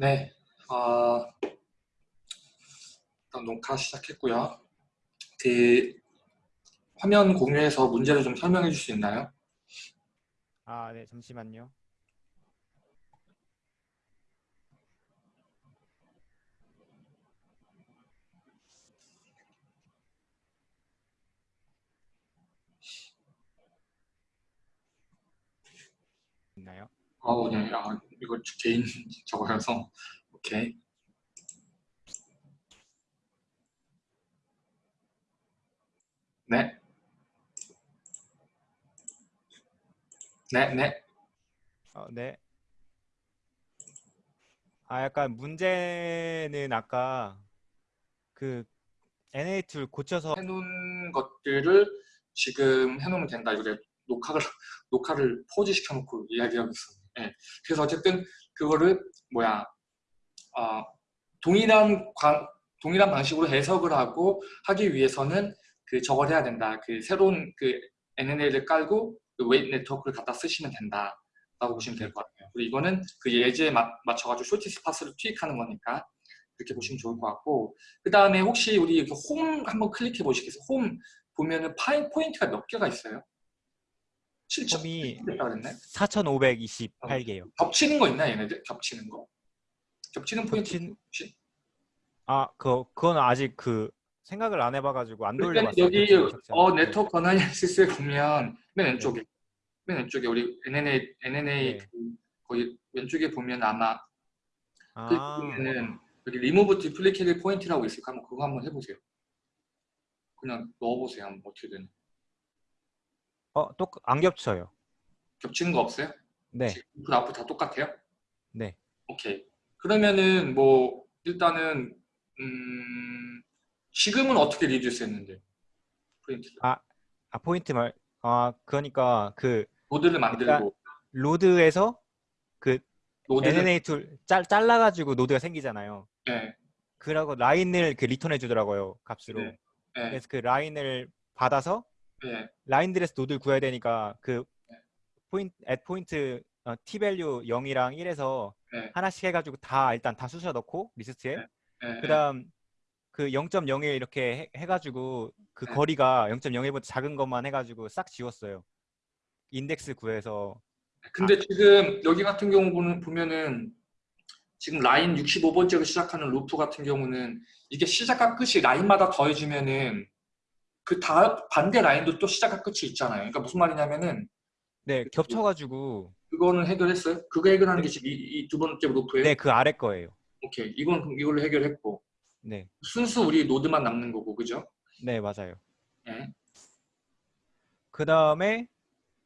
네, 어, 일단 녹화 시작했고요. 그 화면 공유해서 문제를 좀 설명해 줄 수 있나요? 아, 네, 잠시만요. 있나요? 어, 네, 아, 이거 개인 저거여서 오케이. 네. 네, 네. 어, 네. 아, 약간 문제는 아까 그 NA 툴 고쳐서 해놓은 것들을 지금 해놓으면 된다. 내가 녹화를 녹화를 pause 시켜놓고 이야기하고 있어. 예. 그래서 어쨌든 그거를 뭐야 어, 동일한 관, 동일한 방식으로 해석을 하고 하기 위해서는 그 저걸 해야 된다. 그 새로운 그 NNA를 깔고 그 weight network를 갖다 쓰시면 된다. 라고 보시면 될 것 같아요. 그리고 이거는 그 예제에 맞, 맞춰가지고 shortest path를 투입하는 거니까 그렇게 보시면 좋을 것 같고 그 다음에 혹시 우리 그홈 한번 클릭해 보시겠어요? 홈 보면은 파인 포인트가 몇 개가 있어요? 7천 홈이 됐다 그랬네? 4,528개요. 겹치는 거 있나 얘네들? 겹치는 거? 겹치는 포인트 겹친- 혹시? 아, 그 그건 아직 그 생각을 안 해봐가지고 안 그러니까 돌려봤어요. 여기 겹치는 겹치는. 어 네. network analysis에 보면 맨 왼쪽에 맨 왼쪽에 우리 NNA NNA 네. 그 거기 왼쪽에 보면 아마 그 아, 보면은 여기 리무브 디플리케이트 포인트라고 있을까? 한번 그거 한번 해보세요. 그냥 넣어보세요. 한번 어떻게든 어, 똑 안 겹쳐요. 겹치는 거 없어요? 네, 그 앞으로 다 똑같아요? 네. 오케이. 그러면은 뭐 일단은 음 지금은 어떻게 reduce 했는데 포인트 아, 포인트 말. 아, 그러니까 그 노드를 만들고 road에서 그 노드를 NNA 툴 짤, 잘라가지고 노드가 생기잖아요. 네, 그러고 라인을 그 return해 주더라고요 값으로. 네. 네, 그래서 그 라인을 받아서 네, 라인들에서 노드를 구해야 되니까 그 네. point at point 어, t value 0이랑 1에서 네. 하나씩 해가지고 다 일단 다 쑤셔 넣고 리스트에 네. 네, 그다음 그 0.01 이렇게 해, 가지고그 네. 거리가 0.01보다 작은 것만 해가지고 싹 지웠어요. 인덱스 구해서 근데 아. 지금 여기 같은 경우 보면은 지금 라인 65번째로 시작하는 루프 같은 경우는 이게 시작과 끝이 라인마다 더해지면은 그 다음 반대 라인도 또 시작과 끝이 있잖아요. 그러니까 무슨 말이냐면은 네 겹쳐가지고 그거는 해결했어요? 그거 해결하는 게 지금 이두 번째 루프예요? 네 그 아래 거예요. 오케이. 이건 이걸로 해결했고 네, 순수 우리 노드만 남는 거고 그죠? 네 맞아요. 예. 그 다음에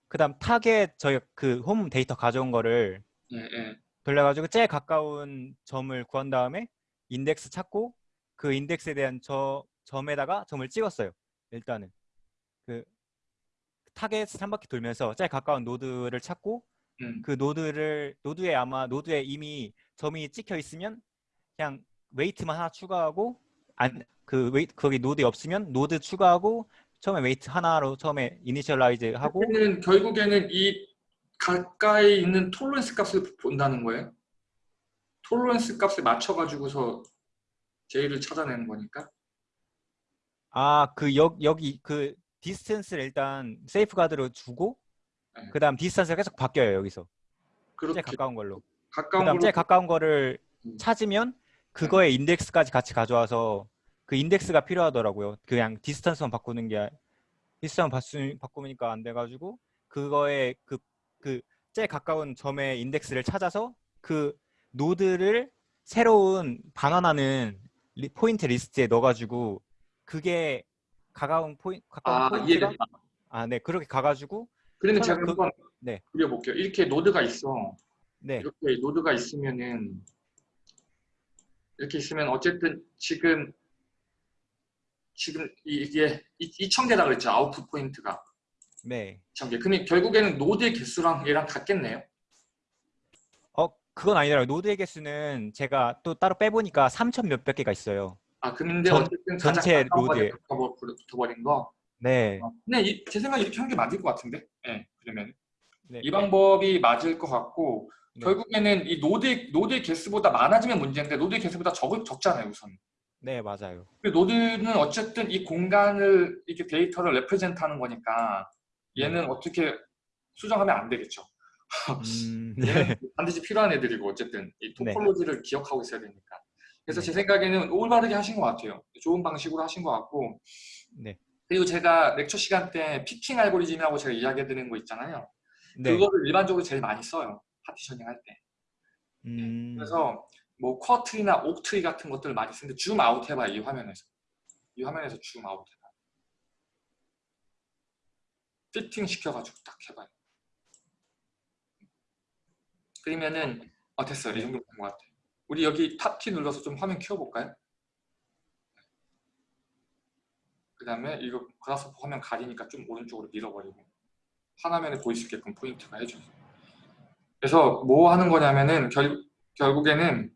그 다음 타겟 저희 그 홈 데이터 가져온 거를 예, 예. 돌려가지고 제일 가까운 점을 구한 다음에 인덱스 찾고 그 인덱스에 대한 저 점에다가 점을 찍었어요. 일단은 그 타겟 한 바퀴 돌면서 제일 가까운 노드를 찾고 음. 그 노드를 노드에 아마 노드에 이미 점이 찍혀 있으면 그냥 weight만 하나 추가하고 안 그 weight 거기 노드에 없으면 노드 추가하고 처음에 weight 하나로 처음에 initialize 하고 그러면 결국에는 이 가까이 있는 tolerance 값을 본다는 거예요? tolerance 값에 맞춰 가지고서 j를 찾아내는 거니까? 아, 그 여, 여기 그 distance를 일단 safeguard로 주고 네. 그다음 distance가 계속 바뀌어요, 여기서. 그렇게 제일 가까운 걸로. 가까운 그다음 걸로 제일 가까운 거를 음. 찾으면 그거에 인덱스까지 같이 가져와서 그 인덱스가 필요하더라고요. 그냥 distance만 바꾸는 게 distance 바꾸, 바꾸니까 안 돼 가지고 그거에 그그 제일 가까운 점의 인덱스를 찾아서 그 노드를 새로운 반환하는 리- 포인트 리스트에 넣어 가지고 그게 가까운 포인 가까운 아 포인트가 이해됐다. 아, 네. 그렇게 가 가지고 그러면 제가 그- 한번 네. 그려 볼게요. 이렇게 노드가 있어. 네. 이렇게 노드가 있으면은 이렇게 있으면 어쨌든 지금 지금 이- 이게 2,000개라 그랬죠. output point가 네. 2,000개. 그러면 결국에는 노드의 개수랑 얘랑 같겠네요. 어, 그건 아니더라고요. 노드의 개수는 제가 또 따로 빼보니까 3천 몇백 개가 있어요. 아 근데 전- 어쨌든 전체. 붙어버- 붙어버린 거. 네. 어, 근데 이, 제 생각에 이렇게 하는 게 맞을 것 같은데. 예, 그러면 네. 이 방법이 맞을 것 같고 네. 결국에는 이 노드 노드의 개수보다 많아지면 문제인데 노드의 개수보다 적 적잖아요 우선. 네, 맞아요. 그 노드는 어쨌든 이 공간을 이렇게 데이터를 represent하는 거니까 얘는 어떻게 수정하면 안 되겠죠. 음, 네. 반드시 필요한 애들이고 어쨌든 이 네. topology를 기억하고 있어야 되니까. 그래서 네. 제 생각에는 올바르게 하신 것 같아요. 좋은 방식으로 하신 것 같고 네. 그리고 제가 lecture 시간 때 picking 알고리즘이라고 제가 이야기해드리는 거 있잖아요. 네. 그거를 일반적으로 제일 많이 써요. partitioning 할 때. 음, 그래서 뭐 quadtree나 octree 같은 것들을 많이 쓰는데 줌 아웃 해봐 이 화면에서. 이 화면에서 줌 아웃 해봐. 피팅 시켜가지고 딱 해봐요. 그러면은 어 됐어요. 이 정도 된것 같아요. 우리 여기 top 키 눌러서 좀 화면 키워볼까요? 그 다음에 이거 Grasshopper 화면 가리니까 좀 오른쪽으로 밀어버리고 한 화면에 보일 수 있게끔 포인트가 해줘요. 그래서 뭐 하는 거냐면은 결, 결국에는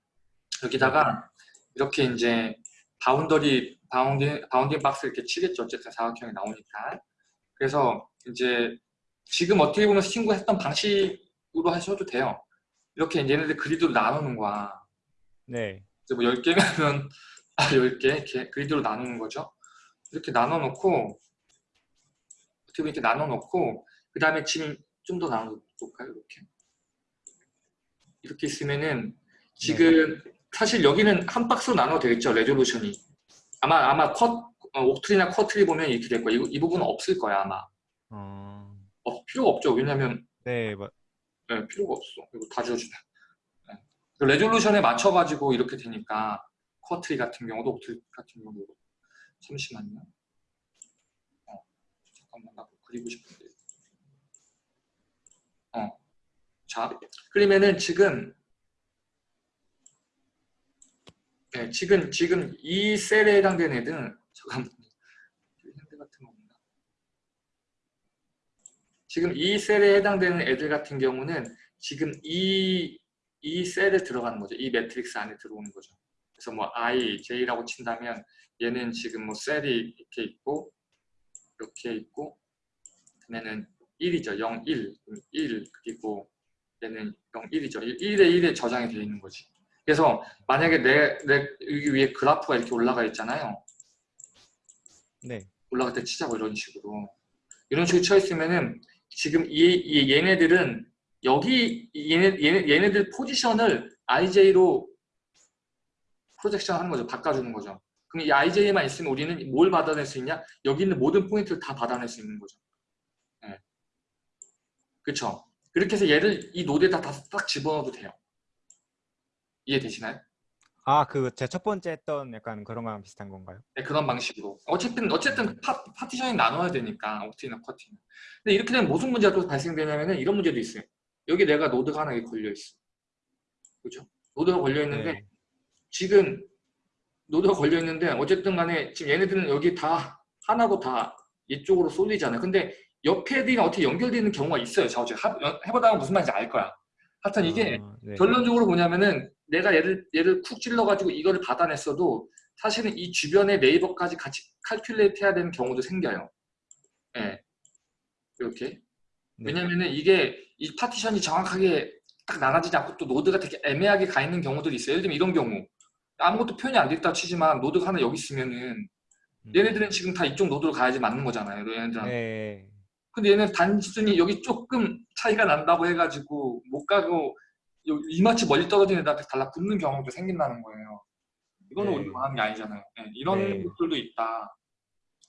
여기다가 이렇게 이제 boundary bounding bounding 박스 이렇게 치겠죠. 어쨌든 사각형이 나오니까. 그래서 이제 지금 어떻게 보면 친구 했던 방식으로 하셔도 돼요. 이렇게 얘네들 그리드로 나누는 거야. 네. 이제 뭐 10개면 아 10개 이렇게 그리드로 나누는 거죠. 이렇게 나눠 놓고 어떻게 보면 이렇게 나눠 놓고 그 다음에 지금 좀더 나눠 볼까요? 이렇게 이렇게 있으면은 지금 사실 여기는 한 박스로 나눠도 되겠죠 resolution이 아마 아마 컷 어, octree나 quadtree 보면 이렇게 될 거야 이, 이 부분은 없을 거야 아마 어, 어, 필요가 없죠 왜냐면 네, 마- 네, 필요가 없어 이거 다 지워진다 네. 그 레졸루션에 맞춰 가지고 이렇게 되니까 쿼트리 같은 경우도 옥트리 같은 경우도 잠시만요. 어, 잠깐만 나 그리고 싶은데. 어, 자 그러면은 지금 네, 지금 지금 이 셀에 해당되는 애들은 잠깐만 현대 같은 거 없나? 지금 이 셀에 해당되는 애들 같은 경우는 지금 이, 이 셀에 들어가는 거죠. 이 매트릭스 안에 들어오는 거죠. 그래서 뭐 I, J라고 친다면 얘는 지금 뭐 셀이 이렇게 있고 이렇게 있고 그러면은 1이죠. 0, 1, 1 그리고 얘는 0, 1이죠. 1에 1에 저장이 되어 있는 거지. 그래서 만약에 내, 내 여기 위에 그래프가 이렇게 올라가 있잖아요. 네. 올라갈 때 치자고 이런 식으로 이런 식으로 쳐 있으면은 지금 이, 이 얘네들은 여기 얘네, 얘네 얘네들 포지션을 IJ로 프로젝션 하는 거죠. 바꿔주는 거죠. 그럼 이 IJ만 있으면 우리는 뭘 받아낼 수 있냐? 여기 있는 모든 포인트를 다 받아낼 수 있는 거죠. 네. 그렇죠. 그렇게 해서 얘를 이 노드에다 다딱 집어넣어도 돼요. 이해되시나요? 아, 그 제 첫 번째 했던 약간 그런 거랑 비슷한 건가요? 네, 그런 방식으로. 어쨌든 어쨌든 파, 파티션이 나눠야 되니까 octree나 quadtree는. 근데 이렇게 되면 무슨 문제가 또 발생되냐면은 이런 문제도 있어요. 여기 내가 노드가 하나 걸려 있어. 그죠? 노드가 걸려 있는데 네. 지금 노드가 걸려 있는데 어쨌든 간에 지금 얘네들은 여기 다 하나도 다 이쪽으로 쏠리잖아요. 근데 옆에 애들이 어떻게 연결되어 있는 경우가 있어요. 자, 어제 해보다가 무슨 말인지 알 거야. 하여튼 이게 아, 네. 결론적으로 뭐냐면은 내가 얘를 얘를 쿡 찔러가지고 이거를 받아냈어도 사실은 이 주변의 neighbor까지 같이 calculate 해야 되는 경우도 생겨요. 예. 이렇게. 네. 왜냐면은 이게 이 파티션이 정확하게 딱 나눠지지 않고 또 노드가 되게 애매하게 가 있는 경우들이 있어요. 예를 들면 이런 경우. 아무것도 표현이 안 됐다 치지만 노드가 하나 여기 있으면은 음. 얘네들은 지금 다 이쪽 노드로 가야지 맞는 거잖아요. 얘네들은. 네. 근데 얘는 단순히 여기 조금 차이가 난다고 해가지고 못 가고 요- 이마치 멀리 떨어진 애들한테 달라붙는 경우도 생긴다는 거예요. 이거는 네. 하는 게 아니잖아요. 네, 이런 네. 것들도 있다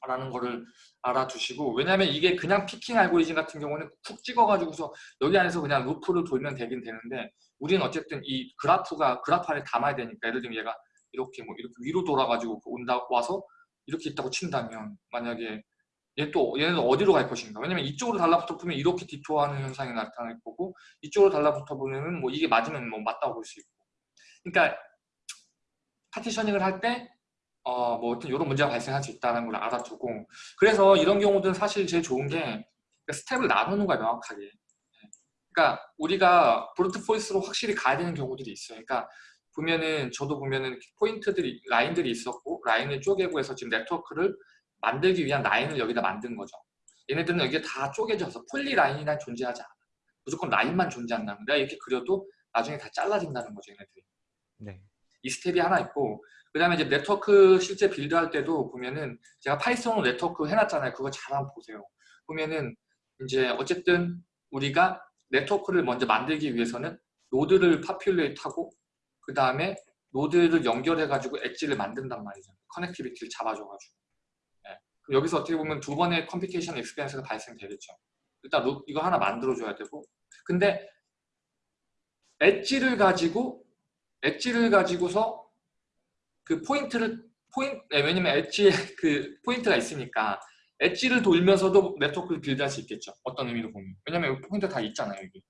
라는 거를 알아두시고 왜냐하면 이게 그냥 피킹 알고리즘 같은 경우는 푹 찍어가지고서 여기 안에서 그냥 루프를 돌면 되긴 되는데 우리는 어쨌든 이 그래프가 그래프 안에 담아야 되니까 예를 들면 얘가 이렇게 뭐 이렇게 위로 돌아가지고 온다 와서 이렇게 있다고 친다면 만약에 얘 또 얘는 어디로 갈 것인가? 왜냐면 이쪽으로 달라붙어 보면 이렇게 디토하는 현상이 나타날 거고 이쪽으로 달라붙어 보면은 뭐 이게 맞으면 뭐 맞다고 볼 수 있고. 그러니까 파티셔닝을 할때 어뭐 어떤 이런 문제가 발생할 수 있다는 걸 알아두고 그래서 이런 경우들은 사실 제일 좋은 게 스텝을 나누는 거야 명확하게. 그러니까 우리가 브루트 포이스로 확실히 가야 되는 경우들이 있어요. 그러니까 보면은 저도 보면은 포인트들이 라인들이 있었고 라인을 쪼개고 해서 지금 네트워크를 만들기 위한 라인을 여기다 만든 거죠. 얘네들은 여기에 다 쪼개져서 polyline이란 존재하지 않아. 무조건 라인만 존재한다면 내가 이렇게 그려도 나중에 다 잘라진다는 거죠, 얘네들이. 네. 이 스텝이 하나 있고 그 다음에 이제 네트워크 실제 build할 때도 보면은 제가 Python으로 네트워크 해놨잖아요. 그거 잘 한번 보세요. 보면은 이제 어쨌든 우리가 네트워크를 먼저 만들기 위해서는 노드를 populate하고 그 다음에 노드를 연결해가지고 edge를 만든단 말이죠. connectivity를 잡아줘가지고. 예. 그럼 여기서 어떻게 보면 두 번의 computation expense가 발생되겠죠. 일단 루- 이거 하나 만들어줘야 되고 근데 edge를 가지고 edge를 가지고서 그 포인트를 포인트 네, 왜냐면 엣지에 그 포인트가 있으니까 edge를 돌면서도 네트워크를 build할 수 있겠죠. 어떤 의미로 보면 왜냐면 여기 포인트 다 있잖아요 여기.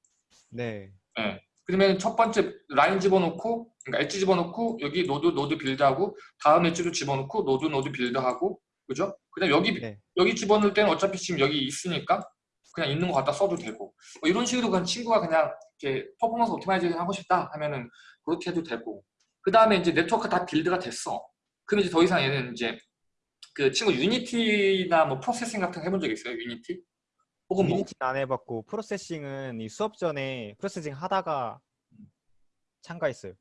네. 예. 그러면 첫 번째 라인 집어넣고 그러니까 엣지 집어넣고 여기 노드 노드 build하고 다음 edge도 집어넣고 노드 노드 build하고 그죠? 그다음 여기 네. 여기 집어넣을 때는 어차피 지금 여기 있으니까 그냥 있는 거 갖다 써도 되고 뭐 이런 식으로 그냥 친구가 그냥 이렇게 performance optimization 하고 싶다 하면은 그렇게 해도 되고 그 다음에 이제 네트워크 다 build가 됐어 그럼 이제 더 이상 얘는 이제 그 친구 Unity나 뭐 Processing 같은 거 해본 적 있어요 Unity 혹은 뭐 Unity는 안 해봤고 Processing은 이 수업 전에 Processing 하다가 참가했어요.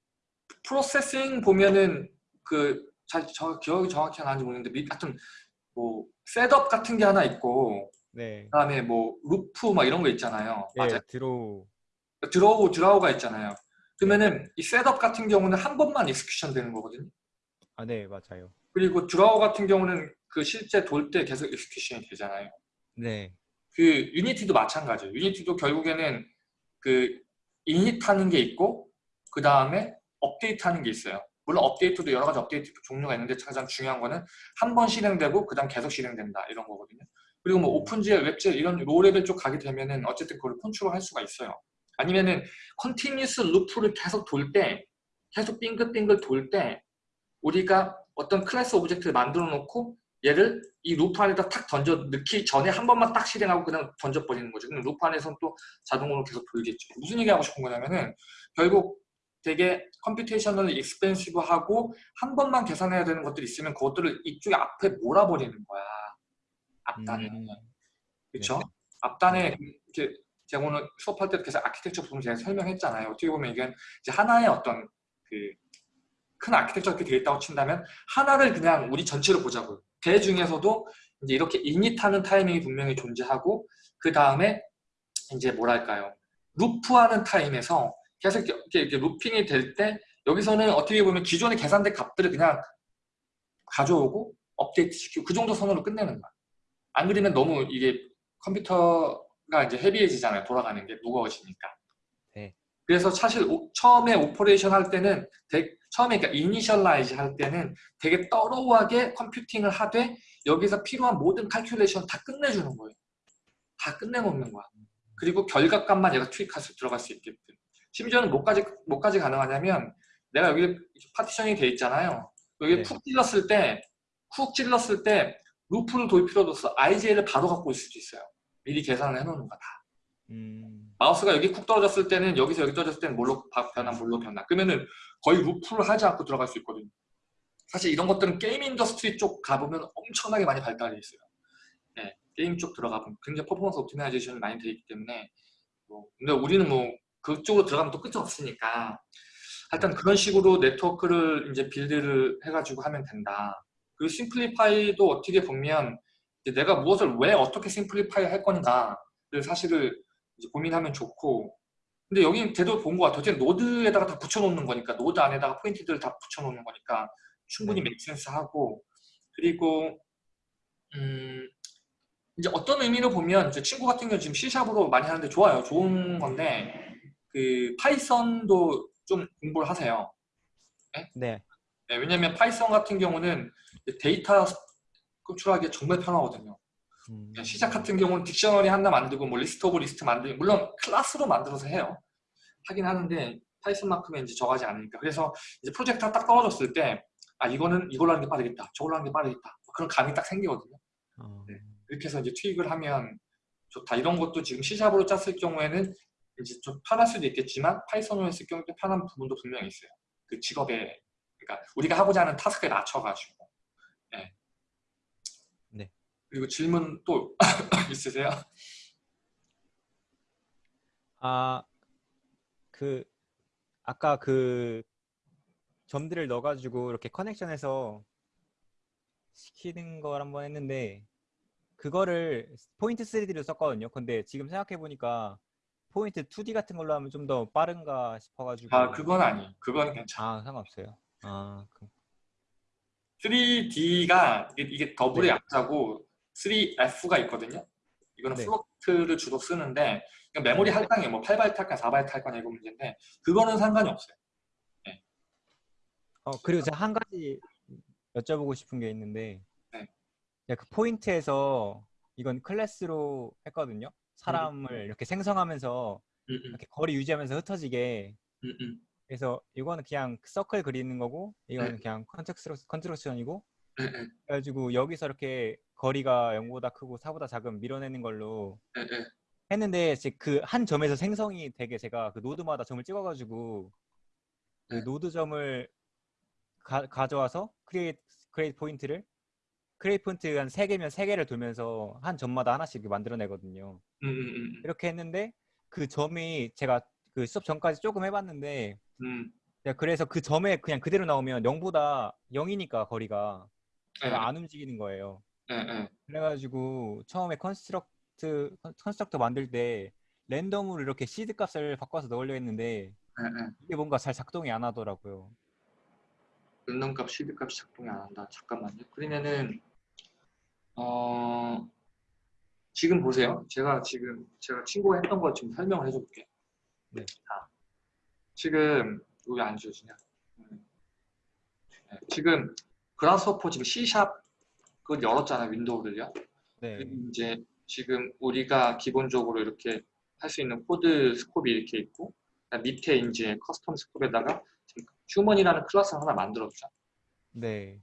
Processing 보면은 그잘저 기억이 정확히 안 나는지 모르겠는데 미- 하여튼 뭐 setup 같은 게 하나 있고 네. 그다음에 뭐 loop 막 이런 거 있잖아요 네, 맞아요 draw. draw draw가 있잖아요. 그러면은 이 setup 같은 경우는 한 번만 execution 되는 거거든요. 아, 네, 맞아요. 그리고 draw 같은 경우는 그 실제 돌 때 계속 execution이 되잖아요. 네. 그 Unity도 마찬가지예요. Unity도 결국에는 그 init하는 게 있고 그 다음에 update하는 게 있어요. 물론 update도 여러 가지 업데이트 종류가 있는데 가장 중요한 거는 한 번 실행되고 그 다음 계속 실행된다 이런 거거든요. 그리고 뭐 OpenGL, WebGL 이런 low level 쪽 가게 되면은 어쨌든 그걸 컨트롤 할 수가 있어요. 아니면은 continuous loop를 계속 돌 때, 계속 빙글빙글 돌 때 우리가 어떤 class object를 만들어 놓고 얘를 이 loop 안에다 탁 던져 넣기 전에 한 번만 딱 실행하고 그냥 던져버리는 거죠. 그럼 loop 안에서는 또 자동으로 계속 돌겠죠. 무슨 얘기 하고 싶은 거냐면은 결국 되게 computational expensive하고 한 번만 계산해야 되는 것들이 있으면 그것들을 이쪽에 앞에 몰아버리는 거야. 앞단에. 음, 그렇죠? 앞단에 이렇게 제가 오늘 수업할 때 계속 아키텍처 부분 제가 설명했잖아요. 어떻게 보면 이게 이제 하나의 어떤 그 큰 아키텍처 이렇게 되어 있다고 친다면 하나를 그냥 우리 전체로 보자고요. 그 중에서도 이제 이렇게 이닛하는 타이밍이 분명히 존재하고 그 다음에 이제 뭐랄까요 루프하는 타임에서 계속 이렇게, 이렇게 루핑이 될 때 여기서는 어떻게 보면 기존에 계산된 값들을 그냥 가져오고 업데이트 시키고 그 정도 선으로 끝내는 거야. 안 그러면 너무 이게 컴퓨터 가 이제 heavy해지잖아요. 돌아가는 게 무거워지니까. 네. 그래서 사실 오- 처음에 operation 할 때는 되- 처음에 그러니까 initialize 할 때는 되게 thorough하게 computing을 하되 여기서 필요한 모든 calculation 다 끝내주는 거예요. 다 끝내놓는 거야. 그리고 결과값만 얘가 수 들어갈 수 있게끔. 심지어는 뭐까지 뭐까지 가능하냐면 내가 여기 파티션이 돼 있잖아요. 여기 네. 푹 찔렀을 때, 푹 찔렀을 때 루프를 돌 필요도 없어. IJ를 바로 갖고 올 수도 있어요. 미리 계산을 해놓는 거다. 음, 마우스가 여기 쿡 떨어졌을 때는 여기서 여기 떨어졌을 때는 뭘로 바- 변화, 뭘로 변화. 그러면은 거의 루프를 하지 않고 들어갈 수 있거든요. 사실 이런 것들은 게임 industry 쪽 가보면 엄청나게 많이 발달해 있어요. 네, 게임 쪽 들어가 보면 굉장히 performance optimization이 많이 돼 있기 때문에 뭐, 근데 우리는 뭐 그쪽으로 들어가면 또 끝이 없으니까 하여튼 그런 식으로 네트워크를 이제 build를 해가지고 하면 된다. 그리고 simplify도 어떻게 보면 내가 무엇을 왜 어떻게 simplify 할 건가를 사실을 고민하면 좋고 근데 여기 대도 본 것 같아요. 어쨌든 node에다가 다 붙여놓는 거니까 node 안에다가 포인트들을 다 붙여놓는 거니까 충분히 네. make sense 하고 그리고 음 이제 어떤 의미로 보면 제 친구 같은 경우 지금 C샵으로 많이 하는데 좋아요. 좋은 건데 그 파이썬도 좀 공부를 하세요. 네. 네, 왜냐면 파이썬 같은 경우는 데이터 구축하기 정말 편하거든요. 음, 시작 같은 경우는 dictionary 하나 만들고 뭐 list of list 만들고 물론 클래스로 만들어서 해요. 하긴 하는데 파이썬만큼은 이제 저가지 않으니까. 그래서 이제 프로젝트가 딱 떨어졌을 때 아 이거는 이걸로 하는 게 빠르겠다. 저걸로 하는 게 빠르겠다. 그런 감이 딱 생기거든요. 어, 네. 이렇게 해서 이제 투입을 하면 좋다. 이런 것도 지금 C샵으로 짰을 경우에는 이제 좀 편할 수도 있겠지만 파이썬으로 했을 경우에 편한 부분도 분명히 있어요. 그 직업에 그러니까 우리가 하고자 하는 타스크에 맞춰가지고. 네. 네. 그리고 질문 또 있으세요? 아, 그 아까 그 점들을 넣어가지고 이렇게 커넥션해서 시키는 걸 한번 했는데 그거를 포인트 3D로 썼거든요. 근데 지금 생각해 보니까 포인트 2D 같은 걸로 하면 좀 더 빠른가 싶어가지고 아 그건 아니에요. 그건 괜찮아. 아, 상관없어요. 아 그, 3D가 이게, 이게 더블의 네. 약자고 3F가 있거든요. 이거는 네. float를 주로 쓰는데 이건 메모리 할당이에요. 뭐 8바이트 할까 4바이트 할까 이거 문제인데 그거는 상관이 없어요. 어 그리고 제가 한 가지 여쭤보고 싶은 게 있는데 네. 그 포인트에서 이건 클래스로 했거든요. 사람을 이렇게 생성하면서 음, 음, 이렇게 거리 유지하면서 흩어지게 음, 음. 그래서 이거는 그냥 서클 그리는 거고 이거는 네. 그냥 context construction이고 네, 네, 그래가지고 여기서 이렇게 거리가 0보다 크고 4보다 작으면 밀어내는 걸로 네, 네. 했는데 그 한 점에서 생성이 되게 제가 그 node마다 점을 찍어가지고 그 네. node 점을 가, 가져와서 create create point를 create point 한 세 개면 세 개를 돌면서 한 점마다 하나씩 이렇게 만들어내거든요. 음, 음, 음, 이렇게 했는데 그 점이 제가 그 수업 전까지 조금 해봤는데 음. 그래서 그 점에 그냥 그대로 나오면 0보다 0이니까 거리가 네, 안 움직이는 거예요. 네, 네. 그래가지고 처음에 construct con- constructor 만들 때 랜덤으로 이렇게 시드 값을 바꿔서 넣으려 했는데 네, 네. 이게 뭔가 잘 작동이 안 하더라고요. 랜덤 값, 시드 값이 작동이 안 한다. 잠깐만요. 그러면은 어 지금 보세요. 제가 지금 제가 친구가 했던 거 지금 설명을 해줄게. 네. 자, 지금 여기 안 지워지냐? 음. 네, 지금 Grasshopper 지금 C샵 그걸 열었잖아요. 윈도우를요. 네. 이제 지금 우리가 기본적으로 이렇게 할 수 있는 코드 scope이 이렇게 있고 밑에 이제 custom scope에다가 지금 human이라는 클래스를 하나 만들었죠. 네.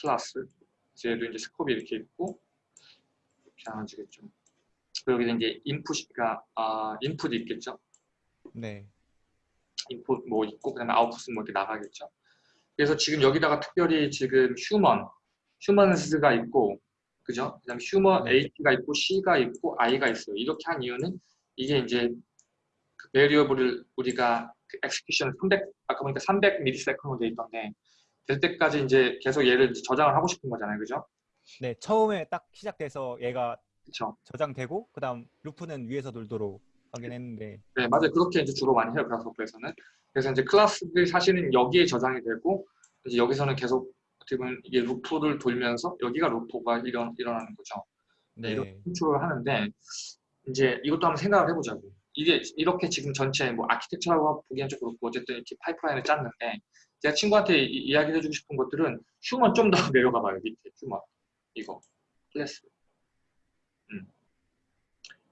클래스. 얘도 이제 scope이 이렇게 있고 이렇게 나눠지겠죠. 그리고 여기 이제 input이가 아 input이 있겠죠. 네. input 뭐 있고 그다음에 아웃풋은 뭐 이렇게 나가겠죠. 그래서 지금 여기다가 특별히 지금 human, humans가 있고 그죠? 그다음에 네. H가 있고 C가 있고 I가 있어요. 이렇게 한 이유는 이게 이제 그 variable을 우리가 그 execution 300 아까 보니까 300 millisecond로 돼 있던데 될 때까지 이제 계속 얘를 이제 저장을 하고 싶은 거잖아요. 그죠? 네. 처음에 딱 시작돼서 얘가 그렇죠. 저장되고 그다음 루프는 위에서 돌도록 하긴 했는데 네, 맞아요. 그렇게 이제 주로 많이 해요. Grasshopper에서는. 그래서 이제 클래스들이 사실은 여기에 저장이 되고 이제 여기서는 계속 어떻게 보면 이게 루프를 돌면서 여기가 루프가 일어, 일어나는 거죠. 네, 이렇게 네. 컨트롤을 하는데 이제 이것도 한번 생각을 해보자고. 이게 이렇게 지금 전체 뭐 아키텍처라고 보기엔 좀 그렇고 어쨌든 이렇게 pipeline을 짰는데 제가 친구한테 이, 이야기 해주고 싶은 것들은 human 좀 더 내려가 봐요. 밑에 human 이거 클래스. 음.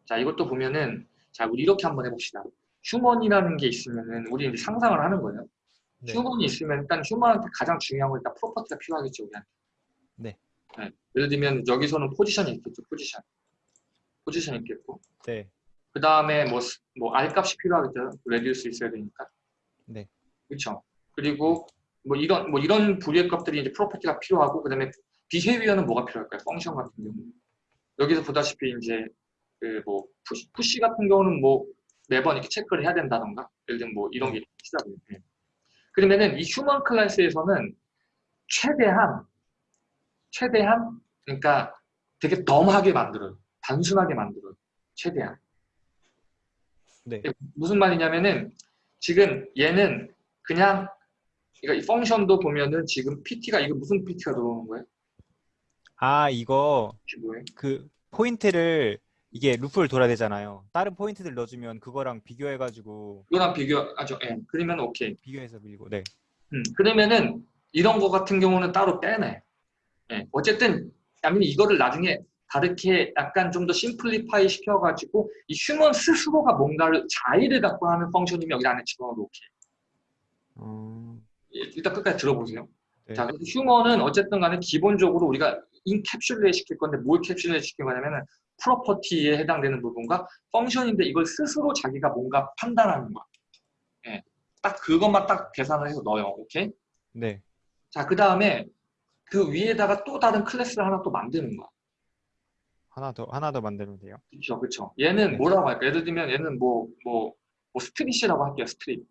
자 이것도 보면은 자 우리 이렇게 한번 해봅시다. human이라는 게 있으면은 우리 이제 상상을 하는 거예요. 네. human이 있으면 일단 human한테 가장 중요한 건 일단 property가 필요하겠죠 우리한테. 네. 네. 예를 들면 여기서는 position이 있겠죠 position. position이 있겠고 네. 그 다음에 뭐, 스- 뭐 R 값이 필요하겠죠. radius 있어야 되니까. 네. 그렇죠. 그리고 뭐 이런 뭐 이런 부류의 값들이 이제 property가 필요하고 그다음에 behavior는 뭐가 필요할까요? function 같은 경우. 여기서 보다시피 이제 그 뭐 push, push 같은 경우는 뭐 매번 이렇게 체크를 해야 된다던가 예를 들면 뭐 이런 게 시작이 돼. 그러면은 이 human 클래스에서는 최대한 최대한 그러니까 되게 dumb하게 만들어요. 단순하게 만들어요. 최대한. 네. 무슨 말이냐면은 지금 얘는 그냥 그러니까 이 펑션도 보면은 지금 PT가 이거 무슨 PT가 들어오는 거예요? 아 이거 뭐예요? 그 포인트를 이게 루프를 돌아야 되잖아요. 다른 포인트들 넣어주면 그거랑 비교해가지고 이거랑 비교하죠. 예. 그러면 오케이. 비교해서 밀고 네. 음, 그러면은 이런 거 같은 경우는 따로 빼내. 예. 어쨌든 아니면 이거를 나중에 다르게 약간 좀 더 simplify 시켜가지고 이 human 스스로가 뭔가를 자의를 갖고 하는 function이면 여기 안에 집어넣어도 오케이. 어... 예, 일단 끝까지 들어보세요. 네. 자, 그래서 human은 어쨌든 간에 기본적으로 우리가 encapsulate 시킬 건데 뭘 capsulate 시킬 거냐면은 property에 해당되는 부분과 function인데 이걸 스스로 자기가 뭔가 판단하는 거야. 예. 딱 그것만 딱 계산을 해서 넣어요. 오케이? 네. 자, 그 다음에 그 위에다가 또 다른 클래스를 하나 또 만드는 거야. 하나 더 하나 더 만들면 돼요. 그렇죠, 그렇죠. 얘는 네. 뭐라고 할까? 예를 들면 얘는 뭐 뭐 뭐 street이라고 할게요. street.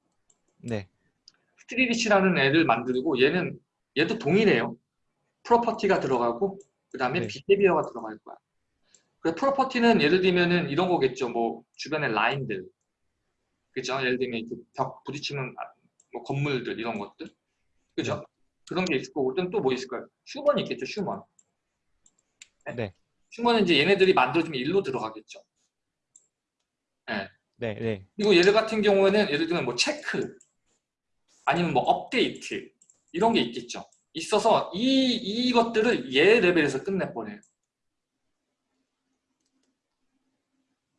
네. street이라는 애를 만들고 얘는 얘도 동일해요. property가 들어가고 그 다음에 네. behavior가 들어갈 거야. 그 property는 예를 들면은 이런 거겠죠. 뭐 주변에 라인들, 그죠? 예를 들면 이렇게 벽 부딪히는 아, 뭐 건물들 이런 것들, 그죠? 네. 그런 게 있을 거고 또 뭐 있을까요? 휴먼이 있겠죠. 휴먼. 네. 휴먼은 이제 얘네들이 만들어지면 일로 들어가겠죠. 예. 네. 네. 그리고 얘들 같은 경우에는 예를 들면 뭐 체크 아니면 뭐 업데이트 이런 게 있겠죠. 있어서 이 이것들을 얘 레벨에서 끝내버려요.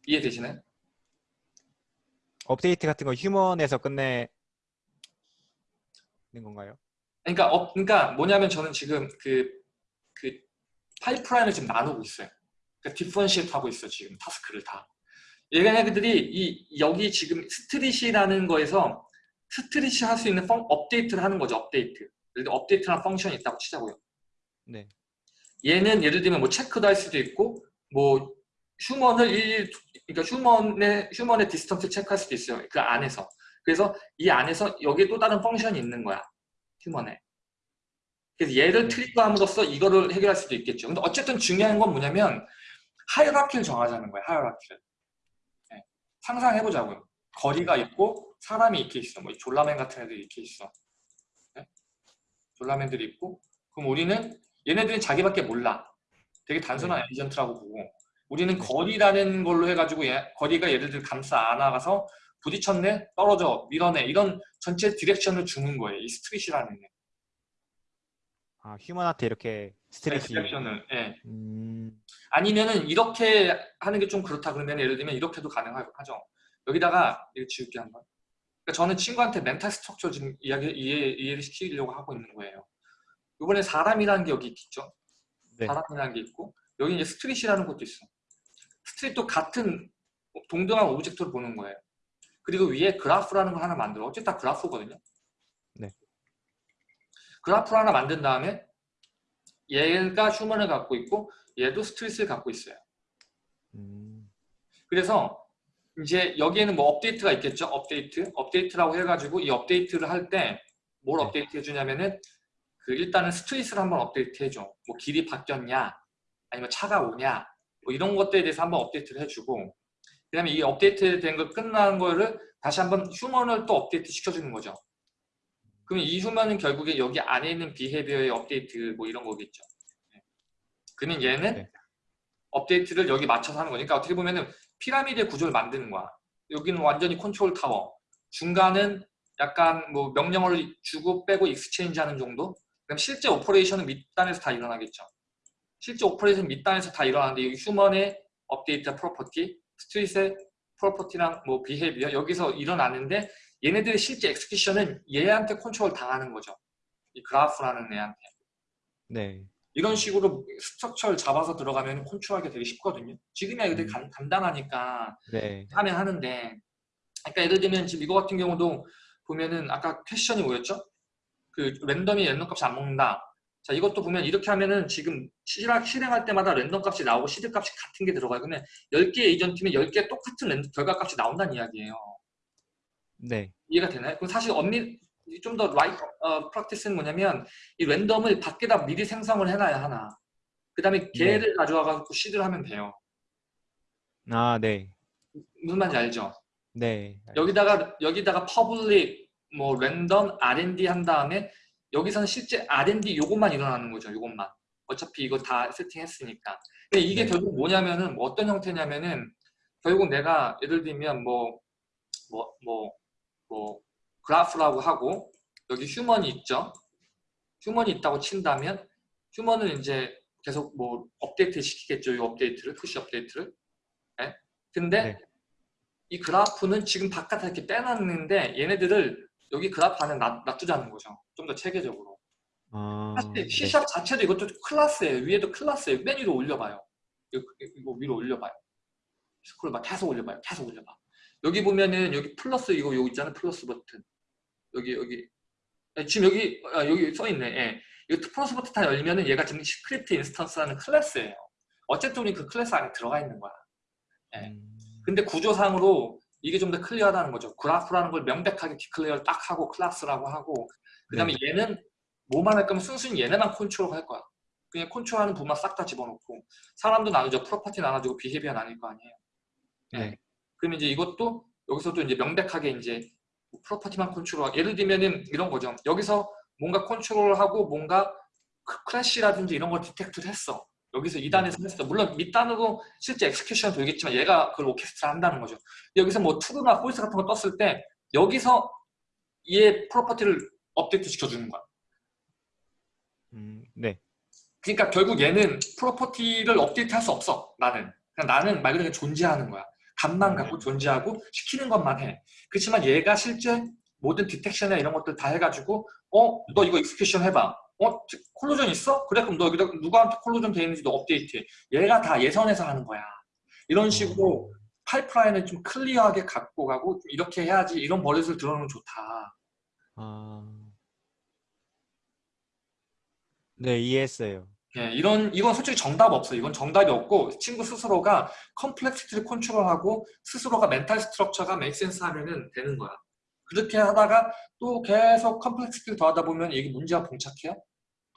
이해되시나요? 업데이트 같은 거 human에서 끝내는 건가요? 그러니까 업 그러니까 뭐냐면 저는 지금 그 그 파이프라인을 지금 나누고 있어요. 그러니까 differentiate 하고 있어 지금 task를 다. 얘네들이 이 여기 지금 street이라는 거에서 street이 할 수 있는 func, 업데이트를 하는 거죠. 업데이트. 예를 들어 업데이트라는 function이 있다고 치자고요. 네. 얘는 예를 들면 뭐 체크도 할 수도 있고 뭐 human을 일 그러니까 human의 human의 distance 체크할 수도 있어요. 그 안에서. 그래서 이 안에서 여기에 또 다른 function이 있는 거야. human에. 그래서 얘를 네. trigger함으로써 이거를 해결할 수도 있겠죠. 근데 어쨌든 중요한 건 뭐냐면 hierarchy를 정하자는 거예요. hierarchy를. 네. 상상해보자고요. 거리가 있고 사람이 이렇게 있어. 뭐 졸라맨 같은 애들이 이렇게 있어. 네? 졸라맨들이 있고 그럼 우리는 얘네들은 자기밖에 몰라. 되게 단순한 에이전트라고 보고 우리는 거리라는 걸로 해가지고 얘- 거리가 얘네들 감싸 안아가서 부딪혔네, 떨어져, 밀어내 이런 전체 direction을 주는 거예요. 이 street이라는 애. 아 human한테 이렇게 street이. direction을. 예. 음. 아니면은 이렇게 하는 게 좀 그렇다 그러면 예를 들면 이렇게도 가능하죠. 여기다가 이거 지울게 한번. 그러니까 저는 친구한테 mental structure 지금 이야기 이해, 이해를 시키려고 하고 있는 거예요. 이번에 사람이라는 게 여기 있죠. 네. 사람이라는 게 있고 여기 이제 street이라는 것도 있어. street도 같은 동등한 object를 보는 거예요. 그리고 위에 그래프라는 걸 하나 만들어. 어쨌든 다 그래프거든요. 네. 그래프를 하나 만든 다음에 얘가 human을 갖고 있고 얘도 street을 갖고 있어요. 음. 그래서 이제 여기에는 뭐 업데이트가 있겠죠. 업데이트. 업데이트라고 해가지고 이 업데이트를 할 때 뭘 네. 업데이트 해주냐면은 그 일단은 street을 한번 업데이트 해줘. 뭐 길이 바뀌었냐, 아니면 차가 오냐, 뭐 이런 것들에 대해서 한번 업데이트를 해주고 그 다음에 이 업데이트 된거 끝난 거를 다시 한번 human을 또 업데이트 시켜주는 거죠. 그럼 이 human은 결국에 여기 안에 있는 비헤비어의 업데이트 뭐 이런 거겠죠. 네. 그러면 얘는 네. 업데이트를 여기 맞춰서 하는 거니까 어떻게 보면은 피라미드의 구조를 만드는 거야. 여기는 완전히 컨트롤 타워. 중간은 약간 뭐 명령어를 주고 빼고 exchange 하는 정도? 그럼 실제 operation은 밑단에서 다 일어나겠죠. 실제 operation 밑단에서 다 일어나는데 여기 human의 업데이트 property, street의 property랑 뭐 behavior 여기서 일어나는데 얘네들의 실제 execution은 얘한테 컨트롤 당하는 거죠. 이 그래프라는 애한테. 네. 이런 식으로 structure를 잡아서 들어가면 컨트롤하기 되게 쉽거든요. 지금이야 애들 음. 간, 간단하니까 네. 하면 하는데 그러니까 예를 들면 지금 이거 같은 경우도 보면은 아까 question이 뭐였죠? 그 random이 random 값이 안 먹는다. 자 이것도 보면 이렇게 하면은 지금 실행, 실행할 때마다 랜덤 값이 나오고 시드 값이 같은 게 들어가요. 그러면 10개 에이전트면 10개 똑같은 랜덤 결과 값이 나온다는 이야기예요. 네. 이해가 되나요? 그럼 사실 엄밀 좀더 right 어, practice는 뭐냐면 이 random을 밖에다 미리 생성을 해놔야 하나. 그 다음에 걔를 가져와가지고 seed를 하면 돼요. 아 네. 무슨 말인지 알죠? 네. 여기다가 여기다가 public 뭐 random R&D 한 다음에 여기서는 실제 R&D 요것만 일어나는 거죠. 요것만. 어차피 이거 다 세팅했으니까. 근데 이게 네. 결국 뭐냐면은 뭐 어떤 형태냐면은 결국 내가 예를 들면 뭐 뭐 뭐 뭐 그래프라고 하고 여기 human이 있죠. human이 있다고 친다면 human은 이제 계속 뭐 업데이트 시키겠죠. 이 업데이트를 push 업데이트를. 네? 근데 네. 이 그래프는 지금 바깥에 이렇게 빼놨는데 얘네들을 여기 그래프 안에 놔, 놔두자는 거죠. 좀 더 체계적으로. 아. 사실 네. C샵 자체도 이것도 클래스예요. 위에도 클래스예요. 맨 위로 올려봐요. 이거, 이거 위로 올려봐요. 스크롤 막 계속 올려봐요. 계속 올려봐. 여기 보면은 여기 플러스 이거 여기 있잖아요. 플러스 버튼. 여기 여기 아, 지금 여기 아, 여기 써 있네. 예. 이거 플러스 버튼 다 열면은 얘가 지금 script instance라는 클래스예요. 어쨌든 우리 그 클래스 안에 들어가 있는 거야. 네. 음. 근데 구조상으로 이게 좀 더 clear하다는 거죠. 그래프라는 걸 명백하게 declare를 딱 하고 클래스라고 하고 그 다음에 얘는 뭐만 할 거면 순순히 얘네만 컨트롤 할 거야. 그냥 컨트롤하는 부분만 싹 다 집어넣고 사람도 나누죠. property 나눠주고 behavior 나뉠 거 아니에요. 네. 네. 그러면 이제 이것도 여기서도 이제 명백하게 이제 property만 컨트롤 예를 들면은 이런 거죠. 여기서 뭔가 컨트롤하고 뭔가 크- crash라든지 이런 걸 detect를 했어. 여기서 윗단에서 했어. 물론 밑단으로 실제 execution 돌겠지만 얘가 그걸 orchestrate 한다는 거죠. 여기서 뭐 true나 false 같은 거 떴을 때 여기서 얘 property를 업데이트 시켜주는 거야. 음, 네. 그러니까 결국 얘는 property를 업데이트 할 수 없어. 나는. 그냥 나는 말 그대로 존재하는 거야. 값만 음. 갖고 존재하고 시키는 것만 해. 그렇지만 얘가 실제 모든 detection이나 이런 것들 다 해가지고 어? 너 이거 execution 해봐. 어? collision 있어? 그래 그럼 너 여기다 누구한테 collision 돼 있는지 너 업데이트해. 얘가 다 얘 선에서 하는 거야. 이런 식으로 파이프라인을 좀 clear하게 갖고 가고 좀 이렇게 해야지 이런 버릇을 들어놓으면 좋다. 아. 네, 이해했어요. 예, 이런 이건 솔직히 정답 없어. 이건 정답이 없고 친구 스스로가 complexity를 컨트롤하고 스스로가 mental structure가 make sense 하면은 되는 거야. 그렇게 하다가 또 계속 complexity를 더하다 보면 이게 문제가 봉착해요.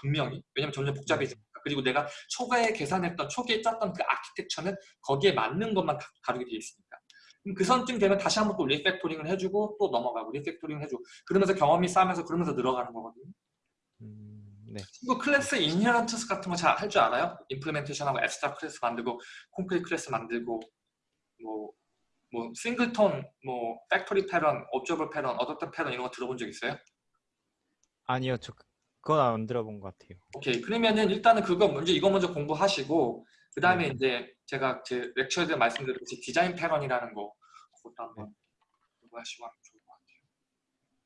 분명히. 왜냐면 점점 복잡해지니까. 그리고 내가 초기에 계산했던 초기에 짰던 그 아키텍처는 거기에 맞는 것만 다 다루게 되어 있으니까. 그럼 그 선쯤 되면 다시 한번 또 refactoring을 해주고 또 넘어가고 refactoring을 해주고 그러면서 경험이 쌓이면서 그러면서 늘어가는 거거든요. 음, 네. 친구 class inheritance 같은 거 잘 할 줄 알아요? implementation하고 abstract class 만들고 concrete class 만들고 뭐, 뭐 singleton, 뭐 factory pattern, observer pattern, adapter pattern 이런 거 들어본 적 있어요? 아니요, 저 그- 그건 안 들어본 것 같아요. 오케이 그러면은 일단은 그거 먼저 이거 먼저 공부하시고 그 다음에 네. 이제 제가 제 렉처에 대해 말씀드렸듯이 디자인 패런이라는 거 그것도 한번 공부하시고 하면 좋을 것 같아요.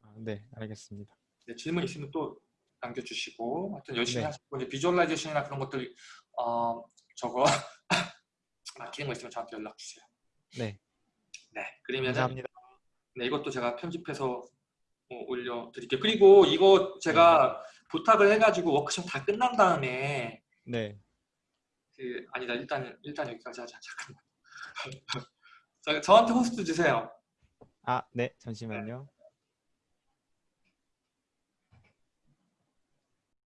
아, 네, 알겠습니다. 네, 질문 있으면 또 남겨주시고 하여튼 열심히 네. 하시고 이제 비주얼라이제이션이나 그런 것들 어 저거 막히는 거 있으면 저한테 연락 주세요. 네, 네, 그러면 감사합니다. 네, 이것도 제가 편집해서 어, 올려드릴게요. 그리고 이거 제가 부탁을 해가지고 워크숍 다 끝난 다음에 네, 그 아니다 일단 일단 여기까지 하자 잠깐만. 저, 저한테 호스트 주세요. 아, 네, 잠시만요.